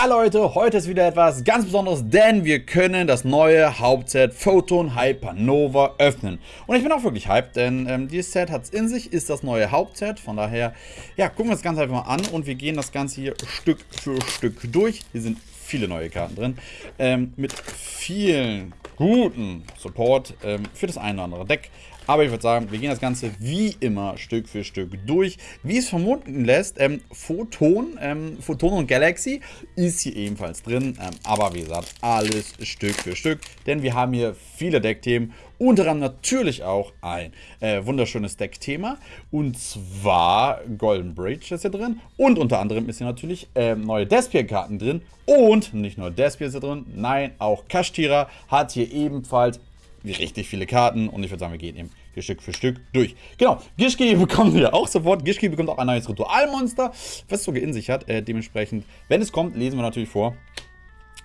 Ja Leute, heute ist wieder etwas ganz Besonderes, denn wir können das neue Hauptset Photon Hypernova öffnen. Und ich bin auch wirklich hyped, denn ähm, dieses Set hat es in sich, ist das neue Hauptset. Von daher, ja, gucken wir das Ganze einfach mal an und wir gehen das Ganze hier Stück für Stück durch. Hier sind viele neue Karten drin, ähm, mit vielen guten Support ähm, für das eine oder andere Deck. Aber ich würde sagen, wir gehen das Ganze wie immer Stück für Stück durch. Wie es vermuten lässt, ähm, Photon, ähm, Photon und Galaxy ist hier ebenfalls drin. Ähm, aber wie gesagt, alles Stück für Stück. Denn wir haben hier viele Deckthemen. Unter anderem natürlich auch ein äh, wunderschönes Deckthema. Und zwar Golden Bridge ist hier drin. Und unter anderem ist hier natürlich äh, neue Despier-Karten drin. Und nicht nur Despier ist hier drin, nein, auch Kashtira hat hier ebenfalls richtig viele Karten und ich würde sagen, wir gehen eben hier Stück für Stück durch. Genau, Gishki bekommen wir auch sofort. Gishki bekommt auch ein neues Ritualmonster, was sogar in sich hat. Äh, dementsprechend, wenn es kommt, lesen wir natürlich vor.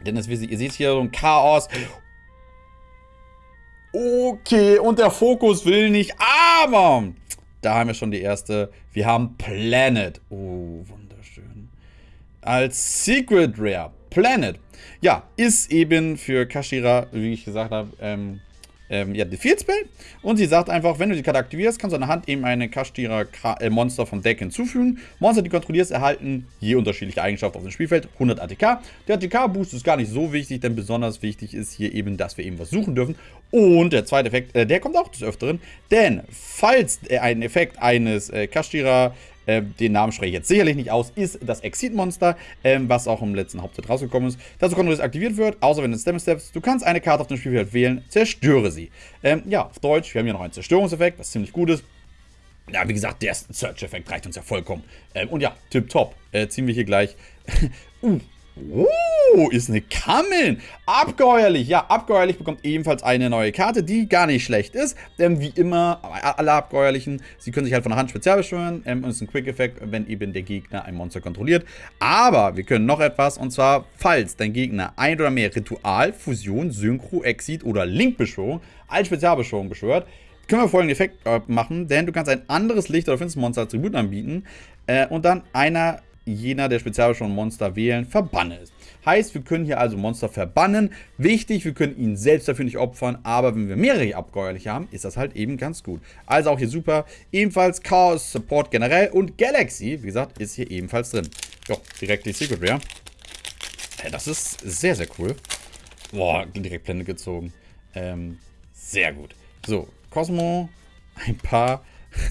Denn das, ihr seht hier so ein Chaos. Okay, und der Fokus will nicht, aber da haben wir schon die erste. Wir haben Planet. Oh, wunderschön. Als Secret Rare. Planet. Ja, ist eben für Kashira, wie ich gesagt habe, ähm, ähm, ja, Field Spell. Und sie sagt einfach, wenn du die Karte aktivierst, kannst du an der Hand eben eine Kashtira äh, Monster vom Deck hinzufügen. Monster, die kontrollierst, erhalten je unterschiedliche Eigenschaften auf dem Spielfeld. 100 ATK. Der ATK-Boost ist gar nicht so wichtig, denn besonders wichtig ist hier eben, dass wir eben was suchen dürfen. Und der zweite Effekt, äh, der kommt auch des Öfteren. Denn falls äh, ein Effekt eines äh, Kashtira äh, den Namen spreche ich jetzt sicherlich nicht aus, ist das Exit-Monster, ähm, was auch im letzten Hauptset rausgekommen ist. Dazu dass es aktiviert wird, außer wenn du Stem Steps. Du kannst eine Karte auf dem Spielfeld wählen, zerstöre sie. Ähm, ja, auf Deutsch, wir haben hier noch einen Zerstörungseffekt, was ziemlich gut ist. Ja, wie gesagt, der Search-Effekt reicht uns ja vollkommen. Ähm, und ja, tipptopp. Äh, ziehen wir hier gleich. uh, Oh, ist eine Kammeln. Abgeheuerlich. Ja, abgeheuerlich bekommt ebenfalls eine neue Karte, die gar nicht schlecht ist. Denn wie immer, alle abgeheuerlichen, sie können sich halt von der Hand spezial beschwören. Ähm, und es ist ein Quick-Effekt, wenn eben der Gegner ein Monster kontrolliert. Aber wir können noch etwas, und zwar, falls dein Gegner ein oder mehr Ritual, Fusion, Synchro, Exit oder Link-Beschwörung als Spezialbeschwörung beschwört, können wir folgenden Effekt äh, machen, denn du kannst ein anderes Licht- oder Finstermonster als Tribut anbieten äh, und dann einer jener der Spezialbeschwörung Monster wählen, verbanne ist. Heißt, wir können hier also Monster verbannen. Wichtig, wir können ihn selbst dafür nicht opfern, aber wenn wir mehrere abgeuerliche haben, ist das halt eben ganz gut. Also auch hier super. Ebenfalls Chaos Support generell und Galaxy, wie gesagt, ist hier ebenfalls drin. Jo, direkt die Secret Rare. Ja, das ist sehr, sehr cool. Boah, direkt Blende gezogen. Ähm, sehr gut. So, Cosmo, ein paar,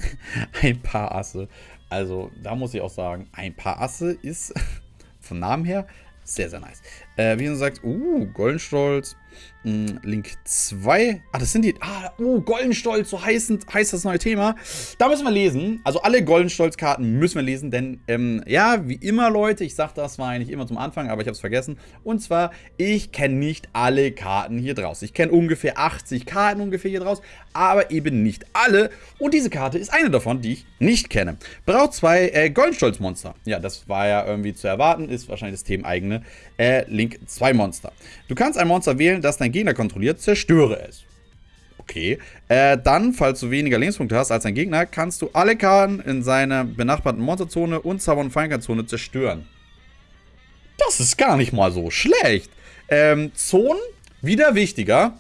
ein paar Asse. Also, da muss ich auch sagen, ein paar Asse ist vom Namen her sehr, sehr nice. Äh, wie man sagt, uh, Goldenstolz, Link 2. Ah, das sind die. Ah, oh, Goldenstolz, so heißt, heißt das neue Thema. Da müssen wir lesen. Also alle Goldenstolz-Karten müssen wir lesen, denn ähm, ja, wie immer, Leute, ich sag das war eigentlich immer zum Anfang, aber ich habe es vergessen. Und zwar, ich kenne nicht alle Karten hier draus. Ich kenne ungefähr 80 Karten ungefähr hier draus, aber eben nicht alle. Und diese Karte ist eine davon, die ich nicht kenne. Braucht zwei äh, Goldenstolz-Monster. Ja, das war ja irgendwie zu erwarten, ist wahrscheinlich das Themeneigene. Äh, Link 2 Monster. Du kannst ein Monster wählen, das dein Gegner kontrolliert, zerstöre es. Okay. Äh, dann, falls du weniger Lebenspunkte hast als dein Gegner, kannst du alle Karten in seiner benachbarten Monsterzone und Zauber- und Feinkernzone zerstören. Das ist gar nicht mal so schlecht. Ähm, Zonen, wieder wichtiger.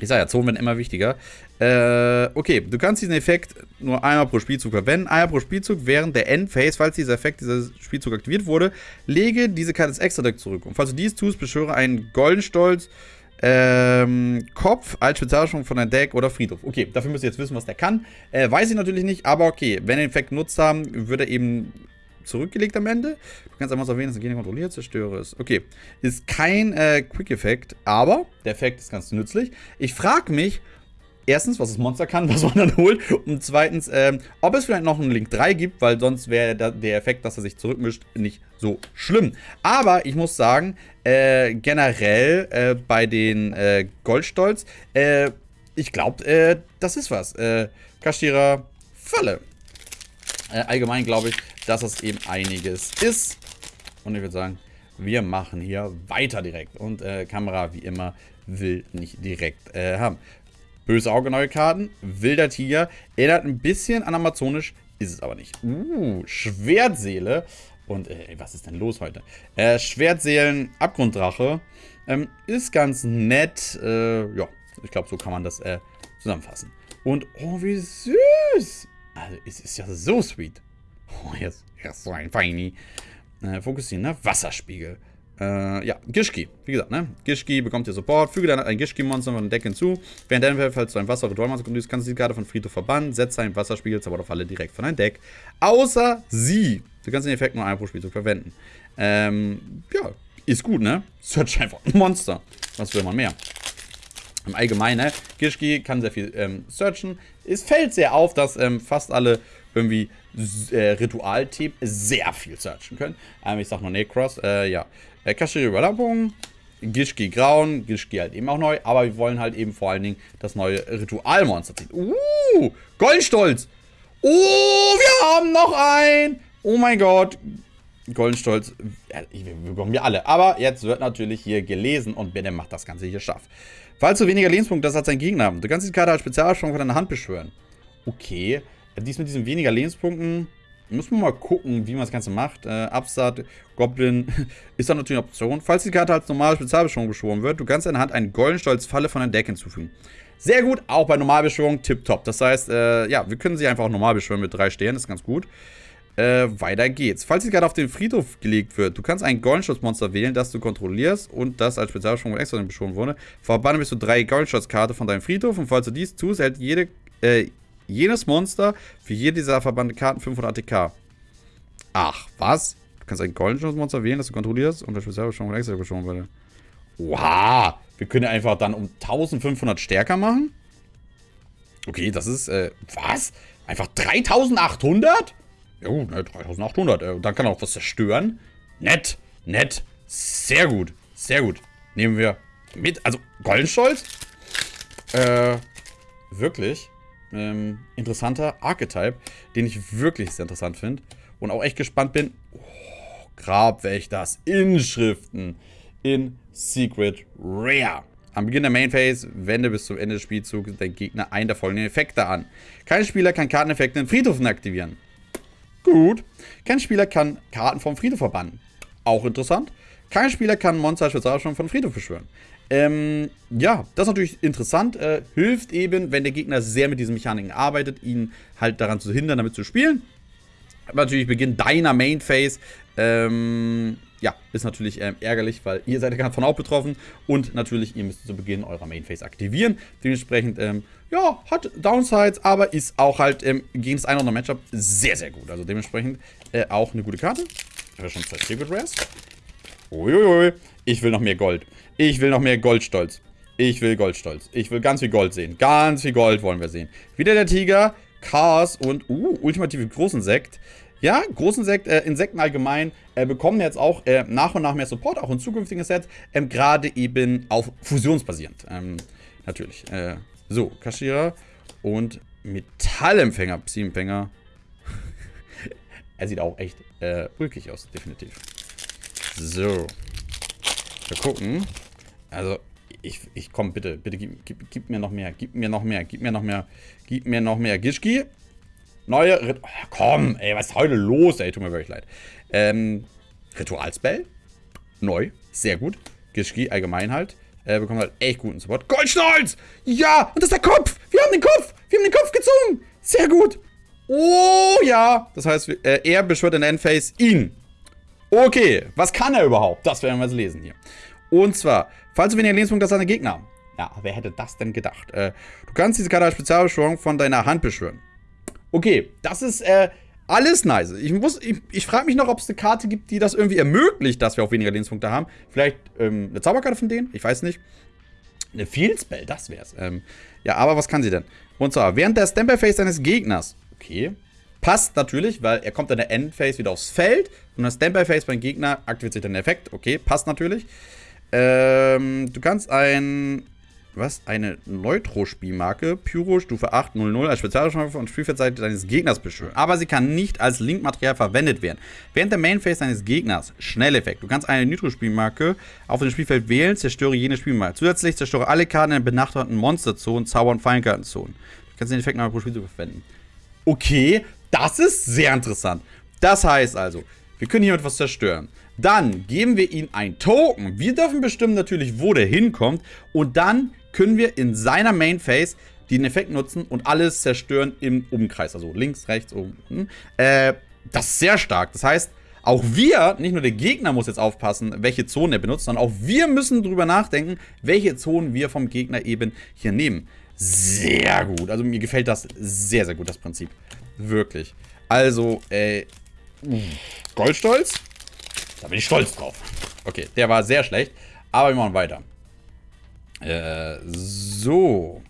Ich sage ja, Zonen werden immer wichtiger. Äh, okay, du kannst diesen Effekt nur einmal pro Spielzug verwenden. Einmal pro Spielzug während der Endphase, falls dieser Effekt, dieser Spielzug aktiviert wurde, lege diese Karte ins Extra-Deck zurück. Und falls du dies tust, beschwöre einen Goldenstolz ähm, Kopf als Spezialbeschwörung von deinem Deck oder Friedhof. Okay, dafür müsst ihr jetzt wissen, was der kann. Äh, weiß ich natürlich nicht, aber okay, wenn den Effekt genutzt haben, wird er eben zurückgelegt am Ende. Du kannst einfach so erwähnen, dass der Gegner kontrolliert, zerstöre es. Okay, ist kein äh, Quick-Effekt, aber der Effekt ist ganz nützlich. Ich frage mich, erstens, was das Monster kann, was man dann holt. Und zweitens, ähm, ob es vielleicht noch einen Link 3 gibt, weil sonst wäre der Effekt, dass er sich zurückmischt, nicht so schlimm. Aber ich muss sagen, äh, generell äh, bei den äh, Goldstolz, äh, ich glaube, äh, das ist was. Äh, Kashira Falle. Äh, allgemein glaube ich, dass das eben einiges ist. Und ich würde sagen, wir machen hier weiter direkt. Und Kamera, wie immer, will nicht direkt haben. Böse Auge, neue Karten. Wilder Tiger. Erinnert ein bisschen an Amazonisch, ist es aber nicht. Uh, Schwertseele. Und, äh, was ist denn los heute? Äh, Schwertseelen, Abgrunddrache. Ähm, ist ganz nett. Äh, ja, ich glaube, so kann man das äh, zusammenfassen. Und, oh, wie süß. Also, es ist ja so sweet. Oh, jetzt, jetzt so ein Feini. Äh, fokussieren, ne? Wasserspiegel. Äh, ja, Gishki. Wie gesagt, ne? Gishki bekommt ihr Support. Füge dann ein Gishki-Monster von Deck hinzu. Während deinem Feld, falls du ein Wasser-Ritualmonster kommst, kannst du die Karte von Friedhof verbannen. Setze einen Wasserspiegel, zaubert auf alle direkt von deinem Deck. Außer sie. Du kannst den Effekt nur einmal pro Spielzug verwenden. Ähm, ja, ist gut, ne? Search einfach ein Monster. Was will man mehr? Im Allgemeinen, ne? Gishki kann sehr viel ähm, searchen. Es fällt sehr auf, dass ähm, fast alle irgendwie äh, Ritualtyp sehr viel searchen können. Ähm, ich sag nur Necross, äh, ja. Äh, Kashiri Überlappung, Gishki Grauen, Gishki halt eben auch neu, aber wir wollen halt eben vor allen Dingen das neue Ritualmonster ziehen. Uh, Goldstolz! Oh, wir haben noch ein! Oh mein Gott. Goldenstolz, wir bekommen wir alle. Aber jetzt wird natürlich hier gelesen und Benne macht das Ganze hier scharf. Falls du weniger Lebenspunkte hast als dein Gegner, du kannst die Karte als Spezialsprung von deiner Hand beschwören. Okay, dies mit diesen weniger Lebenspunkten muss man mal gucken, wie man das Ganze macht. Äh, Absat, Goblin ist dann natürlich eine Option. Falls die Karte als normale Spezialbeschwörung beschworen wird, du kannst deiner Hand einen Goldenstolz-Falle von deinem Deck hinzufügen. Sehr gut, auch bei Normalbeschwörung tipptopp. Das heißt, äh, ja, wir können sie einfach auch normal beschwören mit drei Sternen, ist ganz gut. Äh, weiter geht's. Falls die Karte auf den Friedhof gelegt wird, du kannst ein Goldenschutzmonster wählen, das du kontrollierst und das als Spezialbeschwörung extra beschworen wurde. Verbanne bis zu drei Goldenschutzkarte von deinem Friedhof und falls du dies tust, hält jede, äh, jenes Monster für jede dieser verbannten Karten 500 ATK. Ach, was? Du kannst ein Goldenschutzmonster wählen, das du kontrollierst und das Spezialbeschwörung extra beschworen wurde. Oha! Wir können einfach dann um 1500 stärker machen? Okay, das ist, äh, was? Einfach 3800? Ja gut, ne, 3800. Äh, dann kann er auch was zerstören. Nett, nett. Sehr gut, sehr gut. Nehmen wir mit. Also, Goldenstolz. Äh, wirklich. Ähm, interessanter Archetype, den ich wirklich sehr interessant finde. Und auch echt gespannt bin. Oh, Grabwächters, Inschriften in Secret Rare. Am Beginn der Main Phase wende bis zum Ende des Spielzugs dein Gegner einen der folgenden Effekte an. Kein Spieler kann Karteneffekte in Friedhofen aktivieren. Gut. Kein Spieler kann Karten vom Friedhof verbannen. Auch interessant. Kein Spieler kann Monster als von Friedhof beschwören. Ähm, ja, das ist natürlich interessant. Äh, hilft eben, wenn der Gegner sehr mit diesen Mechaniken arbeitet, ihn halt daran zu hindern, damit zu spielen. Aber natürlich Beginn deiner Main Phase. Ähm, ja, ist natürlich ähm, ärgerlich, weil ihr seid davon auch betroffen. Und natürlich, ihr müsst zu Beginn eurer Main Phase aktivieren. Dementsprechend, ähm, ja, hat Downsides, aber ist auch halt ähm, gegen das eine oder andere Matchup sehr, sehr gut. Also dementsprechend äh, auch eine gute Karte. Ich habe schon zwei Secret Rares. Uiuiui. Ich will noch mehr Gold. Ich will noch mehr Goldstolz. Ich will Goldstolz. Ich will ganz viel Gold sehen. Ganz viel Gold wollen wir sehen. Wieder der Tiger, Chaos und, uh, ultimative Großinsekt. Ja, Großinsekt, äh, Insekten allgemein äh, bekommen jetzt auch äh, nach und nach mehr Support, auch in zukünftigen Sets, ähm, gerade eben auf fusionsbasierend. Ähm, natürlich. Äh, so, Kaschira und Metallempfänger, Psyempfänger. er sieht auch echt äh, ulkig aus, definitiv. So. Wir gucken. Also, ich, ich komm, bitte, bitte, gib, gib, gib, mir noch mehr, gib mir noch mehr, gib mir noch mehr, gib mir noch mehr. Gishki. Neue, Rit oh, komm, ey, was ist heute los, ey, tut mir wirklich leid. Ähm, Ritualspell. Neu, sehr gut. Gishki allgemein halt. Äh, bekommt halt echt guten Support. Goldstolz! Ja! Und das ist der Kopf! Wir haben den Kopf! Wir haben den Kopf gezogen! Sehr gut! Oh ja! Das heißt, äh, er beschwört in Endphase ihn. Okay, was kann er überhaupt? Das werden wir jetzt lesen hier. Und zwar, falls du weniger Lebenspunkte als deine Gegner. Ja, wer hätte das denn gedacht? Äh, du kannst diese Karte als Spezialbeschwörung von deiner Hand beschwören. Okay, das ist äh, alles nice. Ich, ich, ich frage mich noch, ob es eine Karte gibt, die das irgendwie ermöglicht, dass wir auch weniger Lebenspunkte haben. Vielleicht ähm, eine Zauberkarte von denen? Ich weiß nicht. Eine Field Spell, das wär's. Ähm, ja, aber was kann sie denn? Und zwar, während der Stamper Phase deines Gegners. Okay. Passt natürlich, weil er kommt in der Endphase wieder aufs Feld. Und das Standby Phase beim Gegner aktiviert sich dann der Effekt. Okay, passt natürlich. Ähm, du kannst ein. Was? Eine Neutro-Spielmarke. Pyro Stufe 800 als Spezialbeschwörung von Spielfeldseite deines Gegners beschwören. Aber sie kann nicht als Linkmaterial verwendet werden. Während der Main Phase deines Gegners. Schnelleffekt. Du kannst eine Nitro-Spielmarke auf dem Spielfeld wählen, zerstöre jene Spielmarke. Zusätzlich zerstöre alle Karten in benachbarten Monsterzonen, Zauber- und Fallenkartenzonen. Du kannst den Effekt nochmal pro Spiel verwenden. Okay, das ist sehr interessant. Das heißt also, Wir können hier etwas zerstören. Dann geben wir ihm ein Token. Wir dürfen bestimmen natürlich, wo der hinkommt. Und dann können wir in seiner Main Phase den Effekt nutzen und alles zerstören im Umkreis. Also links, rechts, oben. Äh, das ist sehr stark. Das heißt, auch wir, nicht nur der Gegner muss jetzt aufpassen, welche Zonen er benutzt, sondern auch wir müssen drüber nachdenken, welche Zonen wir vom Gegner eben hier nehmen. Sehr gut. Also mir gefällt das sehr, sehr gut, das Prinzip. Wirklich. Also, äh, Goldstolz? Da bin ich stolz drauf. Okay, der war sehr schlecht. Aber wir machen weiter. Äh, so.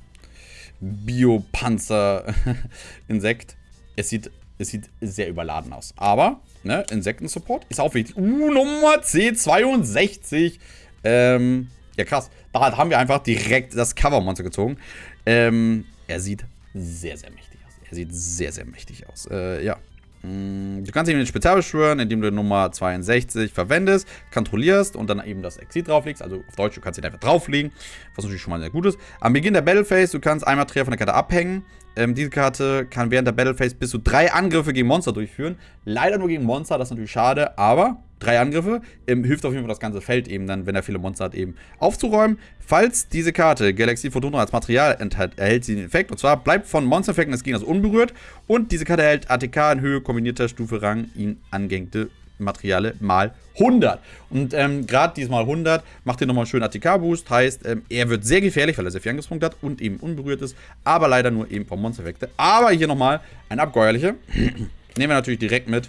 Biopanzer-Insekt. Es sieht, es sieht sehr überladen aus. Aber, ne, Insekten-Support ist auch wichtig. Uh, Nummer C62. Ähm, ja krass. Da haben wir einfach direkt das Cover-Monster gezogen. Ähm, er sieht sehr, sehr mächtig aus. Er sieht sehr, sehr mächtig aus. Äh, ja. Mm, du kannst ihn mit Spezial beschwören, indem du Nummer 62 verwendest, kontrollierst und dann eben das Exit drauflegst. Also auf Deutsch, du kannst ihn einfach drauflegen, was natürlich schon mal sehr gut ist. Am Beginn der Battle Phase, du kannst einmal Material von der Karte abhängen. Ähm, diese Karte kann während der Battle Phase bis zu drei Angriffe gegen Monster durchführen. Leider nur gegen Monster, das ist natürlich schade, aber drei Angriffe ähm, hilft auf jeden Fall das ganze Feld eben dann, wenn er viele Monster hat, eben aufzuräumen. Falls diese Karte Galaxy Photona als Material enthält, erhält sie den Effekt. Und zwar bleibt von Monstereffekten des Gegners unberührt und diese Karte erhält ATK in Höhe kombinierter Stufe Rang ihn angehängte Materiale mal 100. Und ähm, gerade diesmal 100 macht ihr nochmal einen schönen ATK-Boost. Heißt, ähm, er wird sehr gefährlich, weil er sehr viel Angriffspunkte hat und eben unberührt ist. Aber leider nur eben vom Monstereffekte. Aber hier nochmal ein abgeuerliche. Nehmen wir natürlich direkt mit.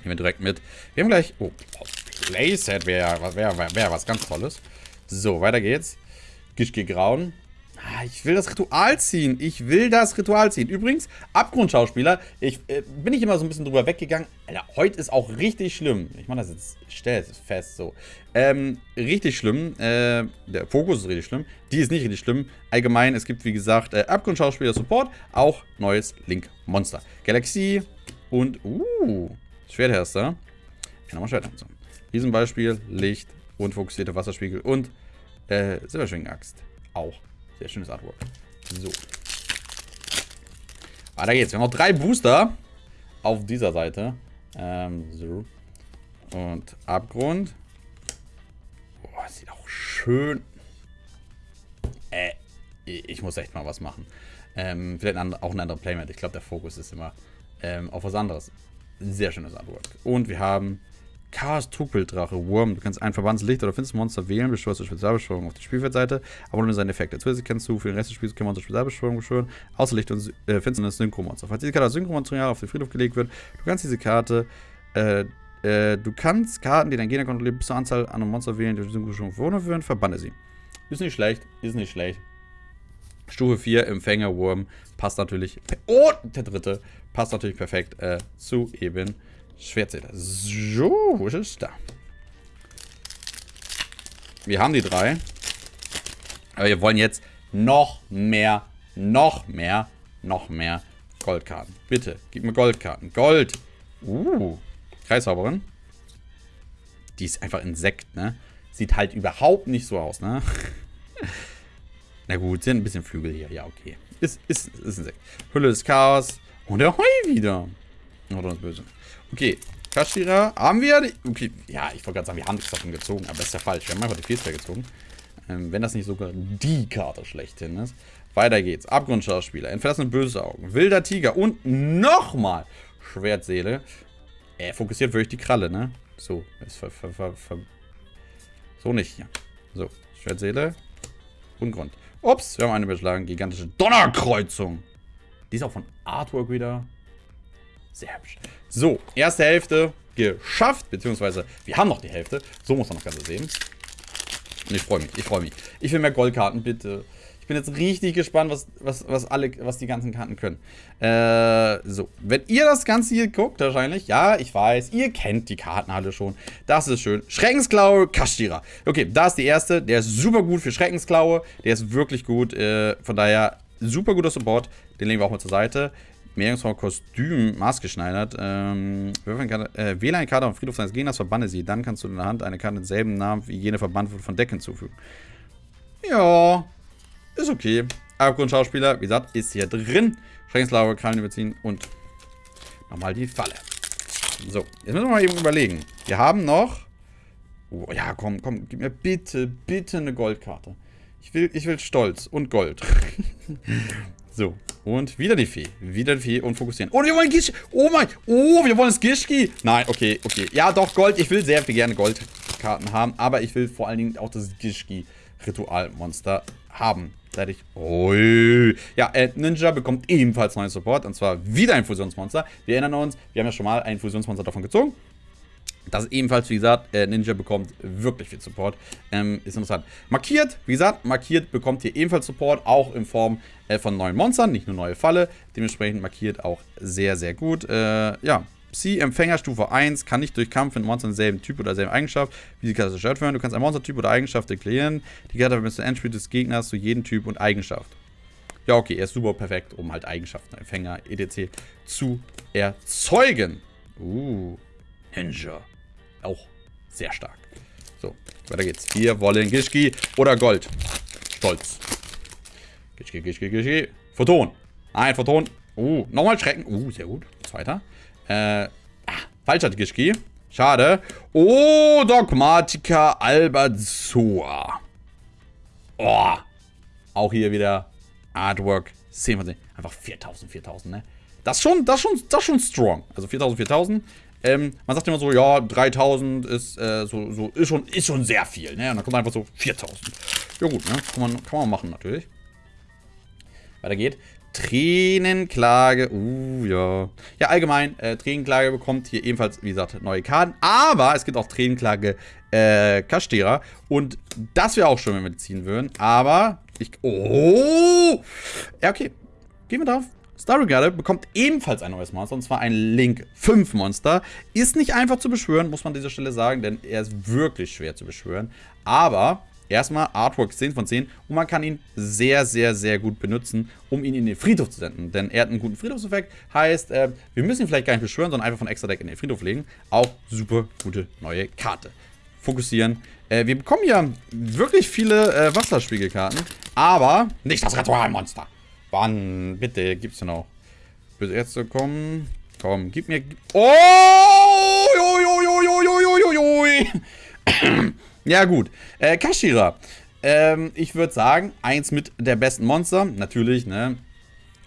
Nehmen wir direkt mit. Wir haben gleich... Oh, Playset wäre wär, wär, wär was ganz Tolles. So, weiter geht's. Gischke Grauen. Ah, ich will das Ritual ziehen. Ich will das Ritual ziehen. Übrigens, Abgrundschauspieler, ich äh, bin ich immer so ein bisschen drüber weggegangen. Alter, heute ist auch richtig schlimm. Ich mache das jetzt, ich stelle es fest so. Ähm, richtig schlimm. Äh, der Fokus ist richtig schlimm. Die ist nicht richtig schlimm. Allgemein, es gibt wie gesagt äh, Abgrundschauspieler Support, auch neues Link Monster. Galaxie und, uh, Schwertherster. Ja, nochmal Schwertherster. Riesenbeispiel, Licht und fokussierte Wasserspiegel und äh, Silberschwingenaxt. Auch. Sehr schönes Artwork. So. Weiter geht's. Wir haben noch drei Booster auf dieser Seite. Ähm, so. Und Abgrund. Boah, sieht auch schön. Äh, ich muss echt mal was machen. Ähm, vielleicht auch ein anderer Playmat. Ich glaube, der Fokus ist immer ähm, auf was anderes. Sehr schönes Artwork. Und wir haben Chaos Trugbildrache, Wurm. Du kannst ein Verbandslicht oder Finstermonster wählen, beschwörst du Spezialbeschwörung auf der Spielfeldseite, aber nur seine Effekte. Zusätzlich kannst du für den Rest des Spiels kein Monster Spezialbeschwörung beschwören, außer Licht und äh, Finsternis Synchromonster. Falls diese Karte als Synchromaterial auf den Friedhof gelegt wird, du kannst diese Karte, äh, äh, du kannst Karten, die dein Gegner kontrolliert, bis zur Anzahl an Monster wählen, die Synchronisierung verwundert werden, verbanne sie. Ist nicht schlecht, ist nicht schlecht. Stufe 4, Empfänger, Wurm, passt natürlich. Oh, der dritte, passt natürlich perfekt äh, zu eben Schwertzähler. So, wo ist es? Da. Wir haben die drei. Aber wir wollen jetzt noch mehr, noch mehr, noch mehr Goldkarten. Bitte, gib mir Goldkarten. Gold. Uh, Kreishauberin. Die ist einfach Insekt, ne? Sieht halt überhaupt nicht so aus, ne? Na gut, sind ein bisschen Flügel hier. Ja, okay. Ist, ist, ist Insekt. Hülle des Chaos. Und der Heu wieder. Oh, das ist böse. Okay, Kashira haben wir. Okay, ja, ich wollte gerade sagen, wir haben nichts davon gezogen, aber das ist ja falsch. Wir haben einfach die Fehler gezogen. Ähm, wenn das nicht sogar die Karte schlechthin ist. Weiter geht's. Abgrundschauspieler, entfernte böse Augen, wilder Tiger und nochmal Schwertseele. Er fokussiert wirklich die Kralle, ne? So, ist ver, ver, ver, ver so nicht hier. So, Schwertseele und Grund. Ups, wir haben eine beschlagen. Gigantische Donnerkreuzung. Die ist auch von Artwork wieder. Sehr hübsch. So, erste Hälfte geschafft, beziehungsweise wir haben noch die Hälfte. So muss man das Ganze sehen. Und ich freue mich, ich freue mich. Ich will mehr Goldkarten, bitte. Bin jetzt richtig gespannt, was, was, was, alle, was die ganzen Karten können. Äh, so. Wenn ihr das Ganze hier guckt, wahrscheinlich, ja, ich weiß, ihr kennt die Karten alle schon. Das ist schön. Schreckensklaue, Kashtira. Okay, da ist die erste. Der ist super gut für Schreckensklaue. Der ist wirklich gut. Äh, von daher, super guter Support. Den legen wir auch mal zur Seite. Meerjungsfrau Kostüm maßgeschneidert. Ähm, äh, wähle eine Karte auf dem Friedhof seines Gegners, verbanne sie. Dann kannst du in der Hand eine Karte denselben Namen wie jene verbannt wurde von Deck hinzufügen. Ja, ist okay. Abgrundschauspieler, wie gesagt, ist hier drin. Schreckenslauer, Krallen überziehen und nochmal die Falle. So, jetzt müssen wir mal eben überlegen. Wir haben noch... Oh, ja, komm, komm, gib mir bitte, bitte eine Goldkarte. Ich will, ich will Stolz und Gold. so, und wieder die Fee. Wieder die Fee und fokussieren. Oh, wir wollen Gischki. Oh mein, oh, wir wollen das Gischki. Nein, okay, okay. Ja, doch, Gold. Ich will sehr viel gerne Goldkarten haben, aber ich will vor allen Dingen auch das Gischki-Ritualmonster haben. Seit ich... Oh, ja, äh, Ninja bekommt ebenfalls neuen Support. Und zwar wieder ein Fusionsmonster. Wir erinnern uns, wir haben ja schon mal ein Fusionsmonster davon gezogen. Das ebenfalls, wie gesagt, äh, Ninja bekommt wirklich viel Support. Ähm, ist interessant. Markiert, wie gesagt, markiert bekommt hier ebenfalls Support, auch in Form äh, von neuen Monstern, nicht nur neue Falle. Dementsprechend markiert auch sehr, sehr gut. Äh, ja, Psi-Empfänger Stufe 1 kann nicht durch Kampf mit Monstern derselben Typ oder derselben Eigenschaft wie die Karte zerstört werden. Du kannst ein Monstertyp oder Eigenschaft deklarieren. Die Karte vermisst den Endspiel des Gegners zu jedem Typ und Eigenschaft. Ja, okay, er ist super perfekt, um halt Eigenschaften, Empfänger, etc. zu erzeugen. Uh, Ninja. Auch sehr stark. So, weiter geht's. Wir wollen Gischki oder Gold. Stolz. Gischki, Gischki, Gischki. Photon. Nein, Photon. Uh, nochmal Schrecken. Uh, sehr gut. Zweiter. Äh, ah, falscher Gischki. Schade. Oh, Dogmatica Albazoa. Oh. Auch hier wieder Artwork. 10 von 10. Einfach 4000, 4000, ne? Das ist schon, das schon, das schon strong. Also 4000, 4000. Ähm, man sagt immer so, ja, 3000 ist, äh, so, so, ist, schon, ist schon sehr viel, ne? Und dann kommt einfach so 4000. Ja gut, ne? Kann man, kann man machen natürlich. Weiter geht. Tränenklage, uh, ja. Ja, allgemein, äh, Tränenklage bekommt hier ebenfalls, wie gesagt, neue Karten. Aber es gibt auch Tränenklage äh, Kastera. Und das wäre auch schön, wenn wir ziehen würden. Aber ich, oh! Ja, okay. Gehen wir drauf. Star Regatta bekommt ebenfalls ein neues Monster, und zwar ein Link 5 Monster. Ist nicht einfach zu beschwören, muss man an dieser Stelle sagen, denn er ist wirklich schwer zu beschwören. Aber erstmal Artwork 10 von 10 und man kann ihn sehr, sehr, sehr gut benutzen, um ihn in den Friedhof zu senden. Denn er hat einen guten Friedhofseffekt, heißt, äh, wir müssen ihn vielleicht gar nicht beschwören, sondern einfach von extra Deck in den Friedhof legen. Auch super gute neue Karte. Fokussieren. Äh, wir bekommen ja wirklich viele äh, Wasserspiegelkarten, aber nicht das Ritualmonster. Wann? Bitte, gibt's denn noch? Bis jetzt zu kommen. Komm, gib mir... Oh! Ja, gut. Äh, Kashira. Ähm, ich würde sagen, eins mit der besten Monster. Natürlich, ne?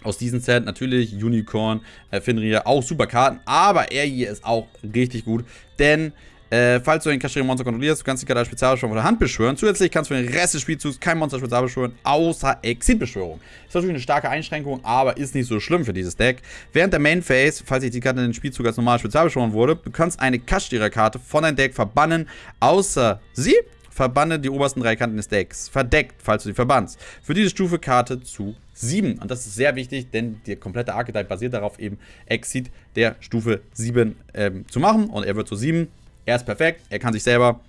Aus diesem Set natürlich Unicorn, äh, Finria, auch super Karten. Aber er hier ist auch richtig gut. Denn äh, falls du ein Kaschiri-Monster kontrollierst, du kannst die Karte als Spezialbeschwörung von der Hand beschwören. Zusätzlich kannst du für den Rest des Spielzugs kein Monster spezial beschwören, außer Exit-Beschwörung. Ist natürlich eine starke Einschränkung, aber ist nicht so schlimm für dieses Deck. Während der Main Phase, falls sich die Karte in den Spielzug als normal spezial beschworen wurde, du kannst eine Kashtira-Karte von deinem Deck verbannen, außer sie verbanne die obersten drei Kanten des Decks. Verdeckt, falls du sie verbannst. Für diese Stufe Karte zu 7. Und das ist sehr wichtig, denn der komplette Archetype basiert darauf, eben Exit der Stufe 7 ähm, zu machen. Und er wird zu 7. Er ist perfekt, er kann sich selber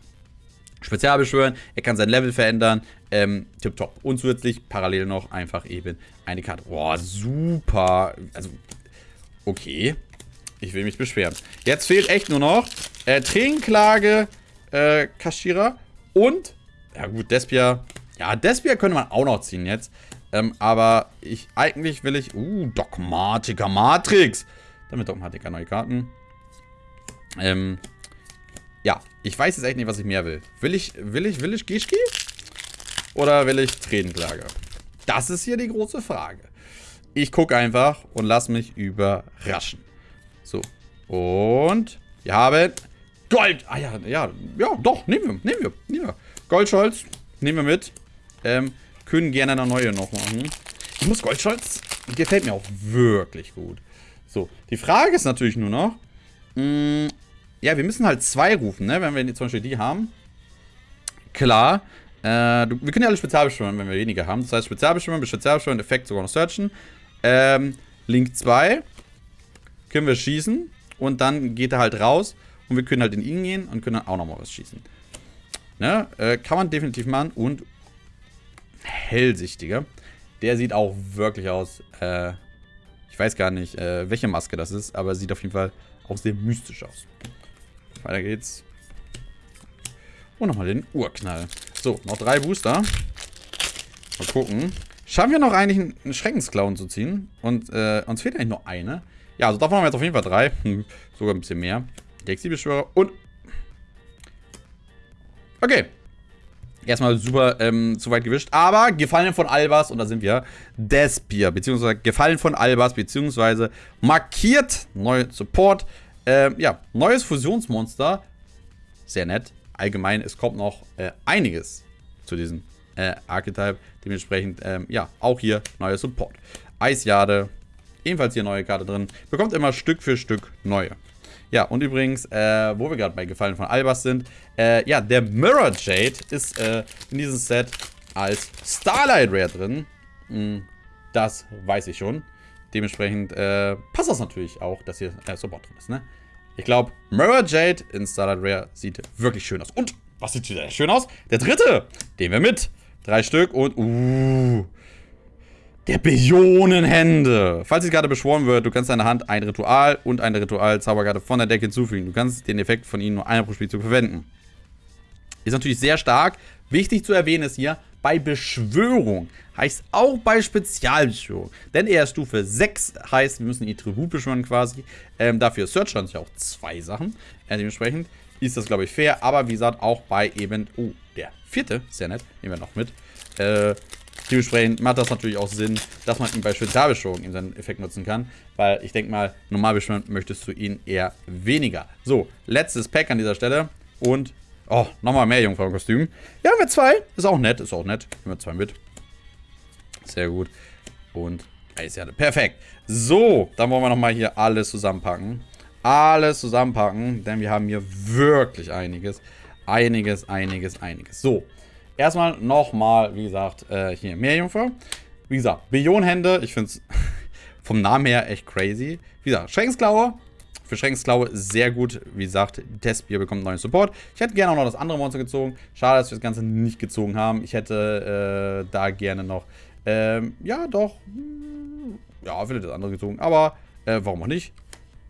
spezial beschwören, er kann sein Level verändern, ähm, tipptopp. Und zusätzlich parallel noch einfach eben eine Karte. Boah, super. Also, okay. Ich will mich beschweren. Jetzt fehlt echt nur noch äh, Tränenklage, äh, Kashira und, ja gut, Despia. Ja, Despia könnte man auch noch ziehen jetzt. Ähm, aber ich, eigentlich will ich, uh, Dogmatiker Matrix. Damit Dogmatiker neue Karten. Ähm, ja, ich weiß jetzt echt nicht, was ich mehr will. Will ich, will ich, will ich Gischki? Oder will ich Tränenklage? Das ist hier die große Frage. Ich gucke einfach und lasse mich überraschen. So. Und wir haben Gold. Ah ja, ja, ja, doch, nehmen wir, nehmen wir, nehmen wir. Goldscholz, nehmen wir mit. Ähm, können gerne eine neue noch machen. Ich muss Goldscholz, gefällt mir auch wirklich gut. So, die Frage ist natürlich nur noch, mh, mm, ja, wir müssen halt zwei rufen, ne? Wenn wir zum Beispiel die haben. Klar. Äh, wir können ja alle Spezialbeschwören, wenn wir weniger haben. Das heißt, Spezialbeschwören bis Spezialbeschwören, Effekt sogar noch searchen. Ähm, Link 2 können wir schießen. Und dann geht er halt raus. Und wir können halt in ihn gehen und können dann auch nochmal was schießen. Ne? Äh, kann man definitiv machen. Und hellsichtiger. Der sieht auch wirklich aus. Äh, ich weiß gar nicht, äh, welche Maske das ist, aber sieht auf jeden Fall auch sehr mystisch aus. Weiter geht's. Und nochmal den Urknall. So, noch drei Booster. Mal gucken. Schaffen wir noch eigentlich einen Schreckensclown zu ziehen? Und äh, uns fehlt eigentlich nur eine. Ja, also davon haben wir jetzt auf jeden Fall drei. Hm, sogar ein bisschen mehr. Galaxiebeschwörer und... Okay. Erstmal super ähm, zu weit gewischt. Aber Gefallen von Albas, und da sind wir, Despier, beziehungsweise Gefallen von Albas, beziehungsweise markiert, neue Support. Ähm, ja, neues Fusionsmonster. Sehr nett. Allgemein, es kommt noch äh, einiges zu diesem äh, Archetype. Dementsprechend, ähm, ja, auch hier neuer Support. Eisjade, ebenfalls hier neue Karte drin. Bekommt immer Stück für Stück neue. Ja, und übrigens, äh, wo wir gerade bei Gefallen von Albas sind, äh, ja, der Mirror Jade ist äh, in diesem Set als Starlight Rare drin. Hm, das weiß ich schon. Dementsprechend äh, passt das natürlich auch, dass hier äh, Support drin ist, ne? Ich glaube, Mirror Jade in Starlight Rare sieht wirklich schön aus. Und, was sieht sehr schön aus? Der dritte, den wir mit. Drei Stück und, uh, der Billionenhände. Falls es gerade beschworen wird, du kannst deiner Hand ein Ritual und eine Ritual-Zauberkarte von der Deck hinzufügen. Du kannst den Effekt von ihnen nur einmal pro Spielzug verwenden. Ist natürlich sehr stark. Wichtig zu erwähnen ist hier, bei Beschwörung heißt auch bei Spezialbeschwörung. Denn er ist Stufe 6, heißt, wir müssen die Tribut beschwören quasi. Ähm, dafür Searcher uns ja auch zwei Sachen. Äh, dementsprechend ist das, glaube ich, fair. Aber wie gesagt, auch bei eben, oh, der vierte, sehr nett, nehmen wir noch mit. Äh, Dementsprechend macht das natürlich auch Sinn, dass man ihn bei Spezialbeschwörung in seinen Effekt nutzen kann. Weil ich denke mal, normal beschwören möchtest du ihn eher weniger. So, letztes Pack an dieser Stelle. Und, oh, nochmal mehr Jungfrau-Kostüm. Ja, haben wir zwei. Ist auch nett, ist auch nett. Nehmen wir zwei mit. Sehr gut. Und Eiserde. Perfekt. So, dann wollen wir nochmal hier alles zusammenpacken. Alles zusammenpacken, denn wir haben hier wirklich einiges. Einiges, einiges, einiges. So, Erstmal nochmal, wie gesagt, äh, hier Meerjungfer. Wie gesagt, Billionenhände. Ich finde es vom Namen her echt crazy. Wie gesagt, Schreckensklaue. Für Schreckensklaue sehr gut. Wie gesagt, Testbier bekommt neuen Support. Ich hätte gerne auch noch das andere Monster gezogen. Schade, dass wir das Ganze nicht gezogen haben. Ich hätte äh, da gerne noch, ähm, ja doch, ja, vielleicht das andere gezogen. Aber äh, warum auch nicht?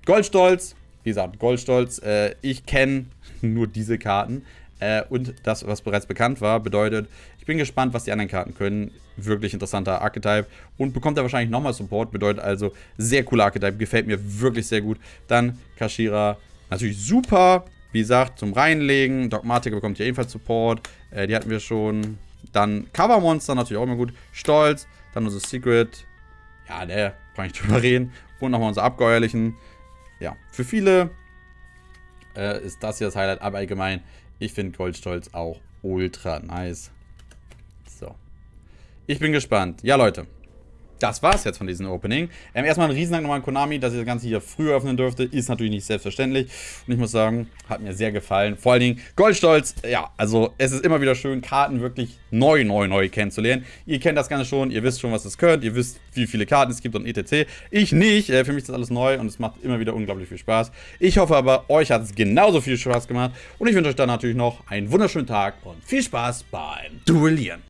Goldstolz. Wie gesagt, Goldstolz. Äh, ich kenne nur diese Karten. Äh, und das, was bereits bekannt war, bedeutet, ich bin gespannt, was die anderen Karten können. Wirklich interessanter Archetype. Und bekommt er wahrscheinlich nochmal Support. Bedeutet also, sehr cooler Archetype. Gefällt mir wirklich sehr gut. Dann Kashira. Natürlich super. Wie gesagt, zum Reinlegen. Dogmatica bekommt hier ebenfalls Support. Äh, die hatten wir schon. Dann Cover Monster natürlich auch immer gut. Stolz. Dann unser Secret. Ja, der brauche ich drüber reden. Und nochmal unser Abgeuerlichen. Ja, für viele äh, ist das hier das Highlight. Aber allgemein ich finde Goldstolz auch ultra nice. So. Ich bin gespannt. Ja, Leute das war's jetzt von diesem Opening. Ähm, erstmal ein Riesendank nochmal an Konami, dass ich das Ganze hier früher öffnen durfte. Ist natürlich nicht selbstverständlich. Und ich muss sagen, hat mir sehr gefallen. Vor allen Dingen Goldstolz. Ja, also es ist immer wieder schön, Karten wirklich neu, neu, neu kennenzulernen. Ihr kennt das Ganze schon. Ihr wisst schon, was es könnt. Ihr wisst, wie viele Karten es gibt und etc. Ich nicht. Äh, für mich ist das alles neu und es macht immer wieder unglaublich viel Spaß. Ich hoffe aber, euch hat es genauso viel Spaß gemacht. Und ich wünsche euch dann natürlich noch einen wunderschönen Tag und viel Spaß beim Duellieren.